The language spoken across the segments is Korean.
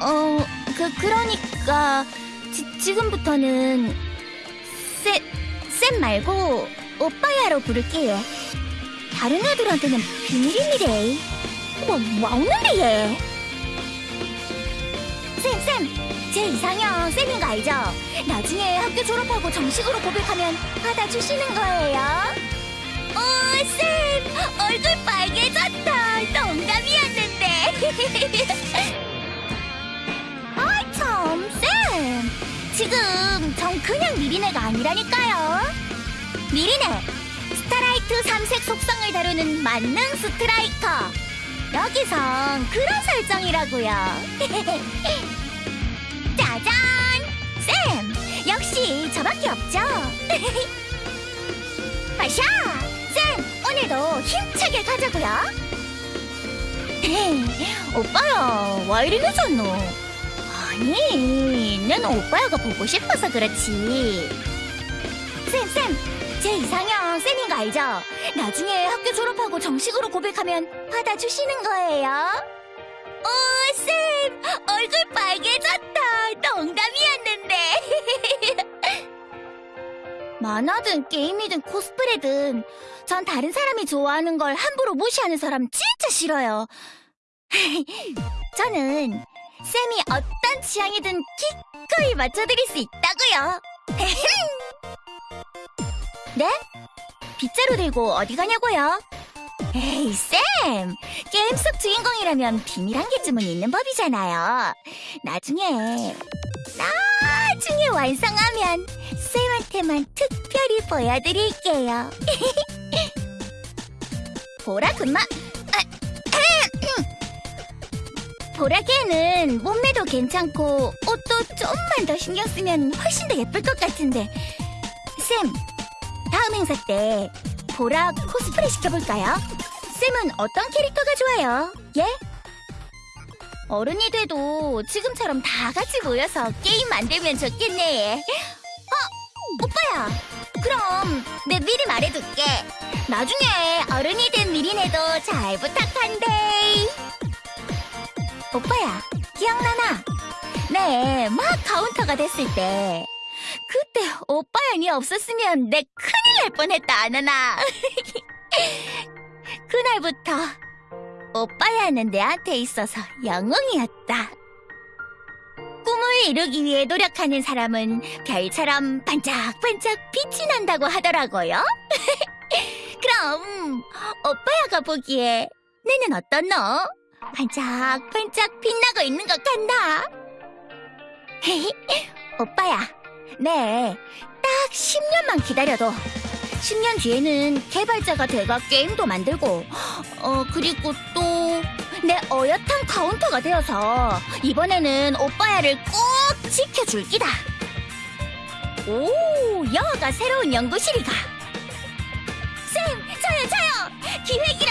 어, 그, 그러니까, 지, 지금부터는, 쌤, 쌤 말고, 오빠야로 부를게요. 다른 애들한테는 비밀이래. 뭐, 뭐 없는데, 얘. 쌤, 쌤! 제 이상형 쌤인 거 알죠? 나중에 학교 졸업하고 정식으로 고백하면 받아주시는 거예요. 오, 쌤! 얼굴 빨개졌다. 농담이었는데. 지금 전 그냥 미리네가 아니라니까요. 미리네! 스타라이트 삼색 속성을 다루는 만능 스트라이커. 여기선 그런 설정이라고요. 짜잔! 쌤! 역시 저밖에 없죠? 아샤! 쌤! 오늘도 힘차게 가자고요. 오빠야, 왜 이리 늦었노? 아니, 난 오빠야가 보고 싶어서 그렇지. 쌤, 쌤, 제 이상형 쌤인 거 알죠? 나중에 학교 졸업하고 정식으로 고백하면 받아주시는 거예요. 오, 쌤, 얼굴 빨개졌다. 농담이었는데. 만화든 게임이든 코스프레든 전 다른 사람이 좋아하는 걸 함부로 무시하는 사람 진짜 싫어요. 저는 쌤이 어떤 취향이든 기꺼이 맞춰드릴 수 있다고요. 네? 빗자루 들고 어디 가냐고요? 에이, 쌤! 게임 속 주인공이라면 비밀 한 개쯤은 있는 법이잖아요. 나중에, 나중에 완성하면 쌤한테만 특별히 보여드릴게요. 보라 금마, 보라개는 몸매도 괜찮고 옷도 좀만 더 신경 쓰면 훨씬 더 예쁠 것 같은데 쌤 다음 행사 때 보라 코스프레 시켜볼까요? 쌤은 어떤 캐릭터가 좋아요? 예? 어른이 돼도 지금처럼 다 같이 모여서 게임 만들면 좋겠네 어? 오빠야 그럼 내 미리 말해둘게 나중에 어른이 된 미리네도 잘 부탁한대 오빠야, 기억나나? 네, 막 카운터가 됐을 때. 그때 오빠야 니 없었으면 내 큰일 날 뻔했다, 안 하나? 그날부터 오빠야는 내한테 있어서 영웅이었다. 꿈을 이루기 위해 노력하는 사람은 별처럼 반짝반짝 빛이 난다고 하더라고요. 그럼 오빠야가 보기에 내는 너? 반짝반짝 빛나고 있는 것 같나? 오빠야, 네, 딱 10년만 기다려도 10년 뒤에는 개발자가 돼가 게임도 만들고 어 그리고 또 내 어엿한 카운터가 되어서 이번에는 오빠야를 꼭 지켜줄 기다. 오, 여가 새로운 연구실이가. 쌤, 저요, 저요. 기획이라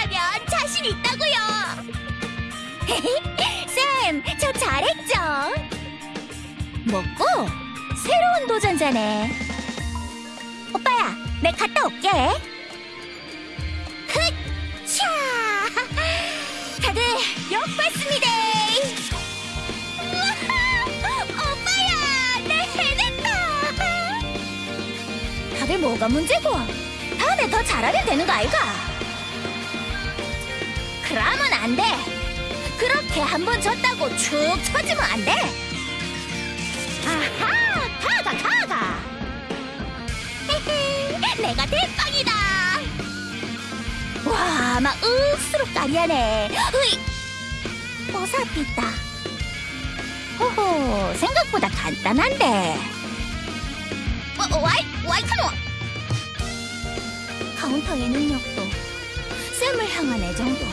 먹고 새로운 도전자네. 오빠야, 내 갔다 올게. 흑차! 다들 욕 봤습니다. 우와, 오빠야, 내 해냈다. 다들 뭐가 문제고? 다음에 더 잘하면 되는 거 아이가? 그러면 안 돼. 그렇게 한 번 졌다고 축 처지면 안 돼. 아하! 타가 타가! 헤헤, 내가 대빵이다! 와, 막 으스룩 까리하네. 으이! 뽀사삐다. 호호, 생각보다 간단한데. 어, 어 와이, 와이, 카노! 카운터의 능력도, 쌤을 향한 애정도.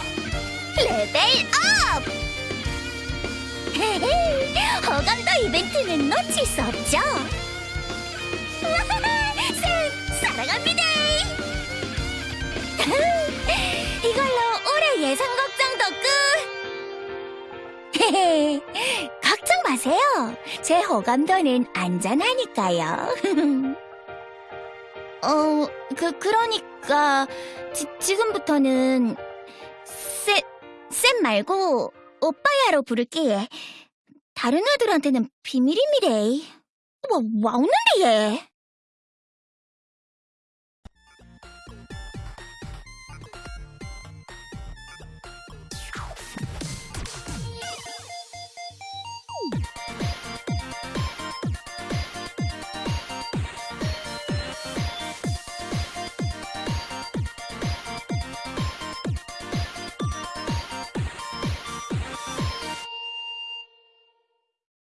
level up! 이벤트는 놓칠 수 없죠. 쌤, 사랑합니다! 이걸로 올해 예상 걱정도 끝! 걱정 마세요. 제 호감도는 안전하니까요. 어, 그, 그러니까, 지, 지금부터는, 쌤, 쌤 말고, 오빠야로 부를게. 다른 애들한테는 비밀입니다. 와, 와, 없는데, 얘.